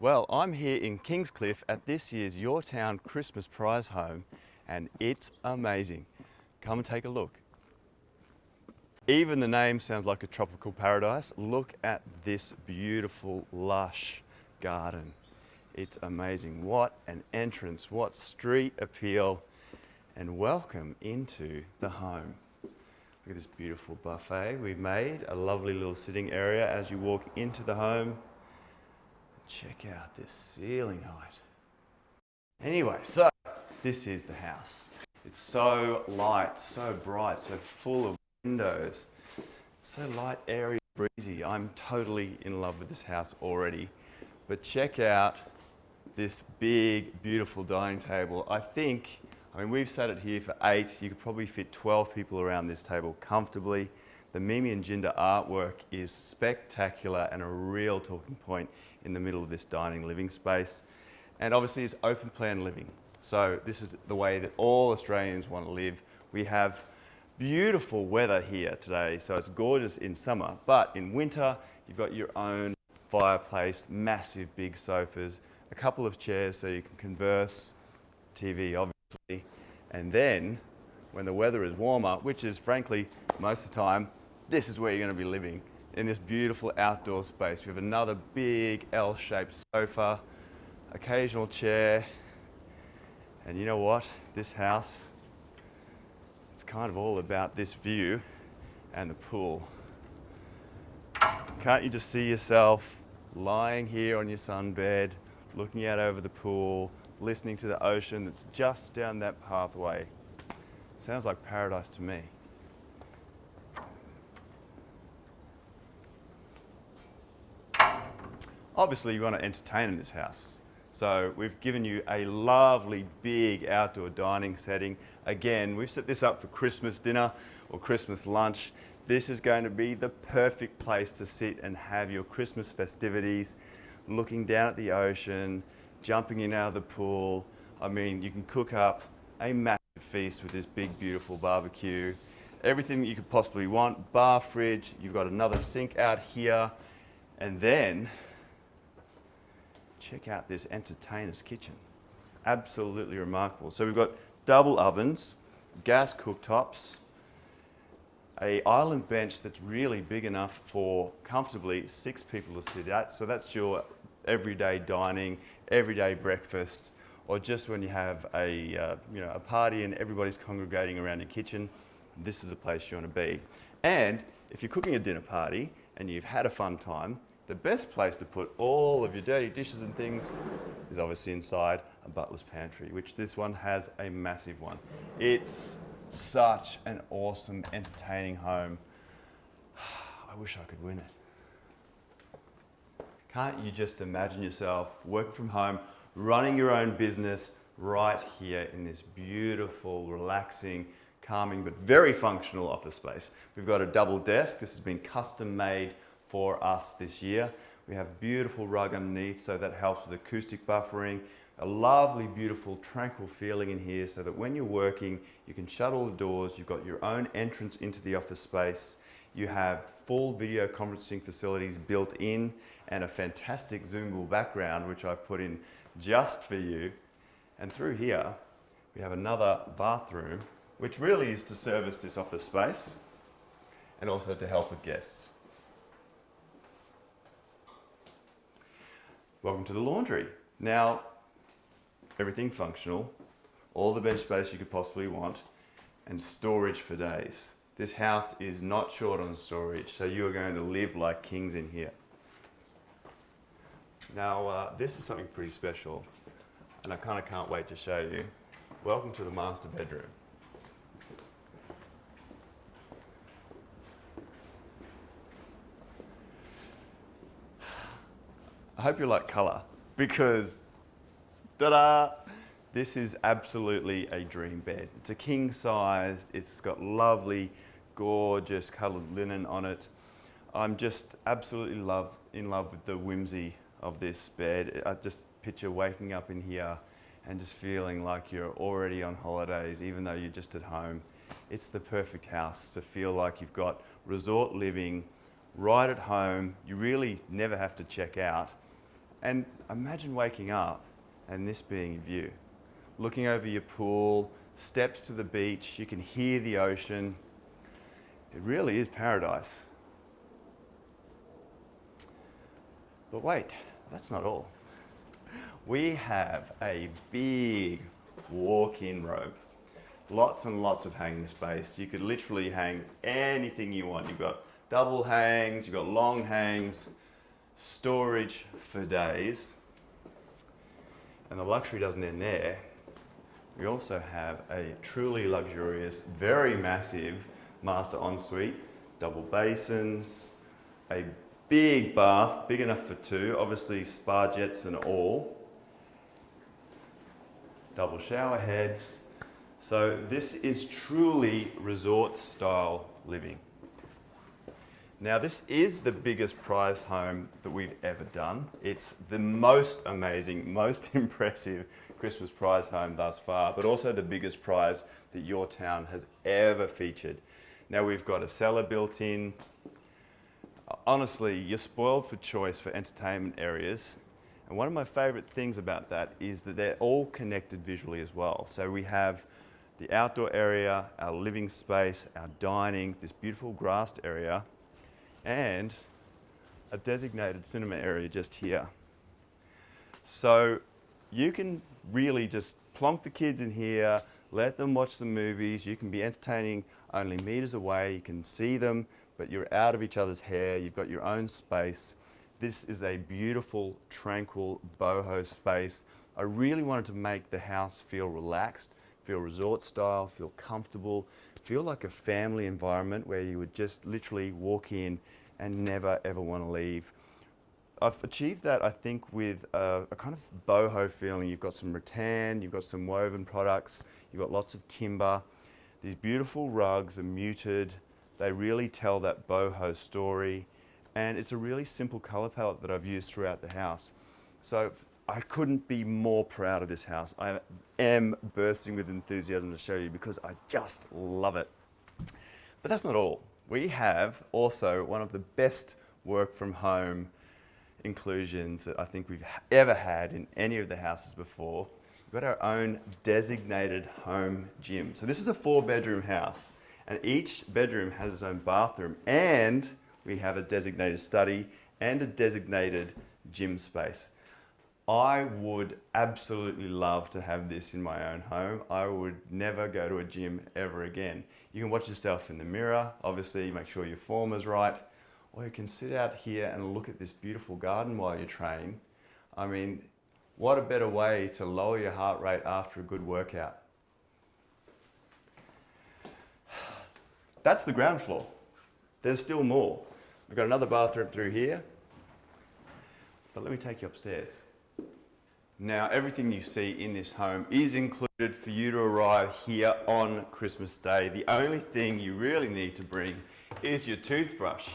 Well, I'm here in Kingscliff at this year's Your Town Christmas Prize Home and it's amazing. Come and take a look. Even the name sounds like a tropical paradise. Look at this beautiful, lush garden. It's amazing. What an entrance, what street appeal, and welcome into the home. Look at this beautiful buffet we've made, a lovely little sitting area as you walk into the home. Check out this ceiling height. Anyway, so this is the house. It's so light, so bright, so full of windows, so light, airy, breezy. I'm totally in love with this house already. But check out this big, beautiful dining table. I think, I mean, we've sat it here for eight. You could probably fit 12 people around this table comfortably. The Mimi and Jinder artwork is spectacular and a real talking point in the middle of this dining living space. And obviously it's open plan living. So this is the way that all Australians want to live. We have beautiful weather here today, so it's gorgeous in summer, but in winter, you've got your own fireplace, massive big sofas, a couple of chairs so you can converse, TV obviously, and then when the weather is warmer, which is frankly most of the time, this is where you're going to be living in this beautiful outdoor space. We have another big L-shaped sofa, occasional chair, and you know what? This house, it's kind of all about this view and the pool. Can't you just see yourself lying here on your sunbed, looking out over the pool, listening to the ocean that's just down that pathway? Sounds like paradise to me. Obviously you want to entertain in this house. So we've given you a lovely big outdoor dining setting. Again, we've set this up for Christmas dinner or Christmas lunch. This is going to be the perfect place to sit and have your Christmas festivities, looking down at the ocean, jumping in out of the pool. I mean, you can cook up a massive feast with this big, beautiful barbecue. Everything that you could possibly want, bar fridge, you've got another sink out here, and then check out this entertainer's kitchen. Absolutely remarkable. So we've got double ovens, gas cooktops, a island bench that's really big enough for comfortably six people to sit at. So that's your everyday dining, everyday breakfast, or just when you have a, uh, you know, a party and everybody's congregating around your kitchen, this is the place you want to be. And if you're cooking a dinner party and you've had a fun time, the best place to put all of your dirty dishes and things is obviously inside a butler's pantry, which this one has a massive one. It's such an awesome, entertaining home. I wish I could win it. Can't you just imagine yourself working from home, running your own business right here in this beautiful, relaxing, calming, but very functional office space. We've got a double desk. This has been custom made for us this year. We have beautiful rug underneath, so that helps with acoustic buffering. A lovely, beautiful, tranquil feeling in here so that when you're working, you can shut all the doors, you've got your own entrance into the office space, you have full video conferencing facilities built in and a fantastic Zoomable background, which I've put in just for you. And through here, we have another bathroom, which really is to service this office space and also to help with guests. Welcome to the laundry. Now, everything functional, all the bench space you could possibly want, and storage for days. This house is not short on storage, so you are going to live like kings in here. Now, uh, this is something pretty special, and I kind of can't wait to show you. Welcome to the master bedroom. I hope you like color because, ta-da, this is absolutely a dream bed. It's a king size, it's got lovely, gorgeous colored linen on it. I'm just absolutely love, in love with the whimsy of this bed. I just picture waking up in here and just feeling like you're already on holidays, even though you're just at home. It's the perfect house to feel like you've got resort living right at home. You really never have to check out And imagine waking up and this being your view. Looking over your pool, steps to the beach, you can hear the ocean. It really is paradise. But wait, that's not all. We have a big walk-in robe. Lots and lots of hanging space. You could literally hang anything you want. You've got double hangs, you've got long hangs, storage for days. And the luxury doesn't end there. We also have a truly luxurious, very massive master ensuite, double basins, a big bath, big enough for two, obviously spa jets and all. Double shower heads. So this is truly resort style living. Now this is the biggest prize home that we've ever done. It's the most amazing, most impressive Christmas prize home thus far, but also the biggest prize that your town has ever featured. Now we've got a cellar built in. Honestly, you're spoiled for choice for entertainment areas. And one of my favorite things about that is that they're all connected visually as well. So we have the outdoor area, our living space, our dining, this beautiful grassed area, and a designated cinema area just here. So you can really just plonk the kids in here, let them watch some movies. You can be entertaining only meters away. You can see them, but you're out of each other's hair. You've got your own space. This is a beautiful, tranquil boho space. I really wanted to make the house feel relaxed, feel resort style, feel comfortable, feel like a family environment where you would just literally walk in and never ever want to leave. I've achieved that, I think, with a, a, kind of boho feeling. You've got some rattan, you've got some woven products, you've got lots of timber. These beautiful rugs are muted. They really tell that boho story. And it's a really simple color palette that I've used throughout the house. So I couldn't be more proud of this house. I am bursting with enthusiasm to show you because I just love it. But that's not all we have also one of the best work from home inclusions that I think we've ever had in any of the houses before. We've got our own designated home gym. So this is a four bedroom house and each bedroom has its own bathroom and we have a designated study and a designated gym space. I would absolutely love to have this in my own home. I would never go to a gym ever again. You can watch yourself in the mirror, obviously make sure your form is right, or you can sit out here and look at this beautiful garden while you train. I mean, what a better way to lower your heart rate after a good workout. That's the ground floor. There's still more. We've got another bathroom through here, but let me take you upstairs. Now, everything you see in this home is included for you to arrive here on Christmas Day. The only thing you really need to bring is your toothbrush.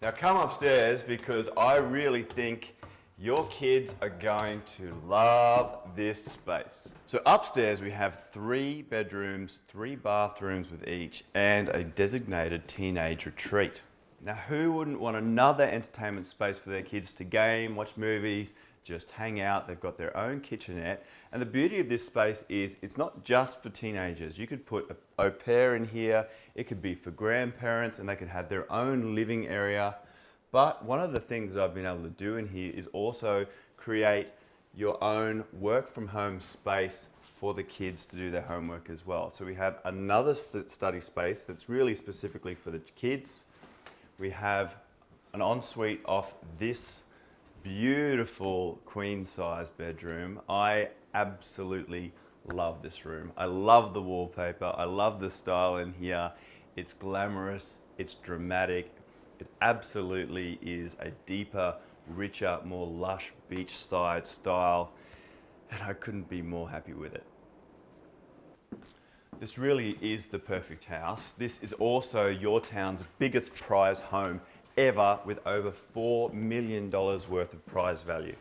Now come upstairs because I really think your kids are going to love this space. So upstairs we have three bedrooms, three bathrooms with each, and a designated teenage retreat. Now who wouldn't want another entertainment space for their kids to game, watch movies, just hang out. They've got their own kitchenette. And the beauty of this space is it's not just for teenagers. You could put a au pair in here. It could be for grandparents and they could have their own living area. But one of the things that I've been able to do in here is also create your own work from home space for the kids to do their homework as well. So we have another study space that's really specifically for the kids. We have an ensuite off this beautiful queen size bedroom. I absolutely love this room. I love the wallpaper. I love the style in here. It's glamorous, it's dramatic. It absolutely is a deeper, richer, more lush beachside style. And I couldn't be more happy with it. This really is the perfect house. This is also your town's biggest prize home ever with over $4 million worth of prize value.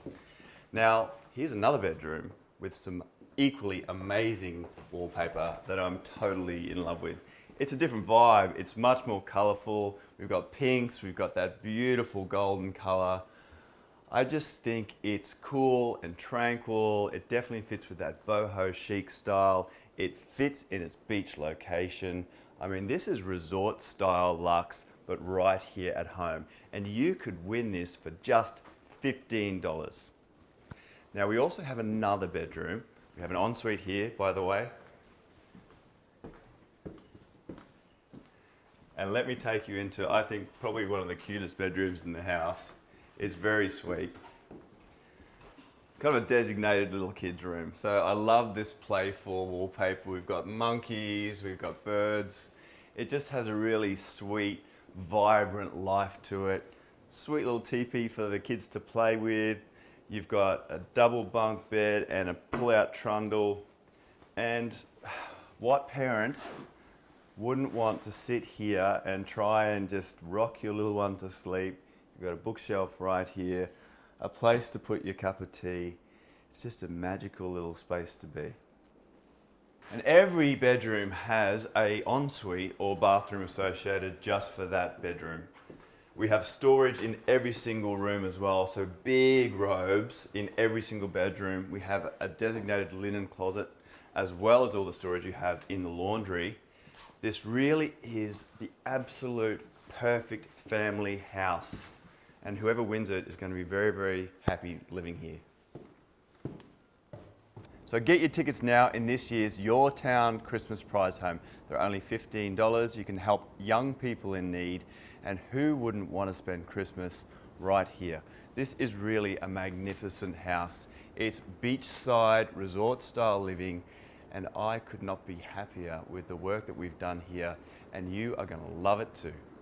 Now, here's another bedroom with some equally amazing wallpaper that I'm totally in love with. It's a different vibe. It's much more colorful. We've got pinks. We've got that beautiful golden color. I just think it's cool and tranquil. It definitely fits with that boho chic style. It fits in its beach location. I mean, this is resort style luxe, but right here at home. And you could win this for just $15. Now we also have another bedroom. We have an ensuite here, by the way. And let me take you into, I think, probably one of the cutest bedrooms in the house. It's very sweet. It's kind of a designated little kid's room. So I love this playful wallpaper. We've got monkeys, we've got birds. It just has a really sweet, vibrant life to it. Sweet little teepee for the kids to play with. You've got a double bunk bed and a pull-out trundle. And what parent wouldn't want to sit here and try and just rock your little one to sleep. You've got a bookshelf right here, a place to put your cup of tea. It's just a magical little space to be. And every bedroom has a ensuite or bathroom associated just for that bedroom. We have storage in every single room as well, so big robes in every single bedroom. We have a designated linen closet as well as all the storage you have in the laundry. This really is the absolute perfect family house. And whoever wins it is going to be very, very happy living here. So get your tickets now in this year's Your Town Christmas Prize Home. They're only $15. You can help young people in need. And who wouldn't want to spend Christmas right here? This is really a magnificent house. It's beachside, resort style living and I could not be happier with the work that we've done here and you are going to love it too.